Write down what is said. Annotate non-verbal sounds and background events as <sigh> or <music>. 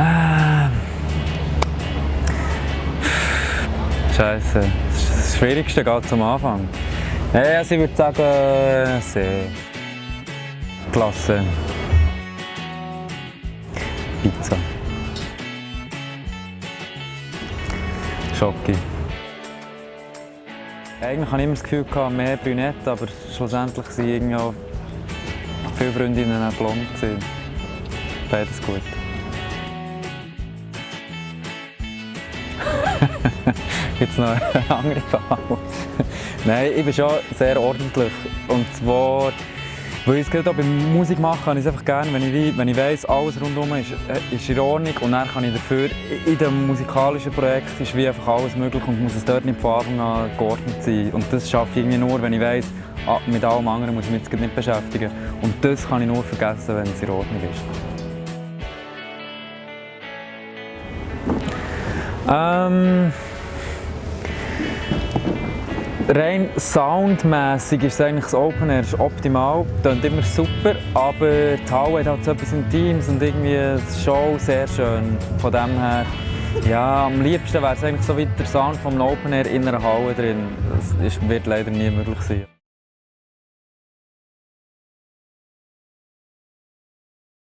Ah. Scheiße. Das Schwierigste geht zum Anfang. Ja, also ich würde sagen, sehr. Klasse. Pizza. Schoki. Eigentlich hatte ich immer das Gefühl, mehr Brünette, aber schlussendlich waren auch viele Freundinnen auch blond. Beides gut. Noch eine <laughs> andere Frage? Nein, ich bin schon sehr ordentlich. Und zwar, weil ich es gerade auch beim Musik machen kann ich es einfach gerne, wenn ich, wenn ich weiss, alles rundherum ist, äh, ist in Ordnung und dann kann ich dafür, in dem musikalischen Projekt ist wie einfach alles möglich und muss es dort nicht von Anfang an geordnet sein. Und das schaffe ich irgendwie nur, wenn ich weiss, ah, mit allem anderen muss ich mich jetzt nicht beschäftigen. Und das kann ich nur vergessen, wenn es in Ordnung ist. Ähm, rein soundmäßig ist eigentlich das Open Air ist optimal, klingt immer super, aber die Halle hat halt so etwas Intimes und irgendwie die Show sehr schön. Von dem her, ja, am liebsten wäre es eigentlich so wie der Sound vom Open Air in einer Halle drin. Das ist, wird leider nie möglich sein.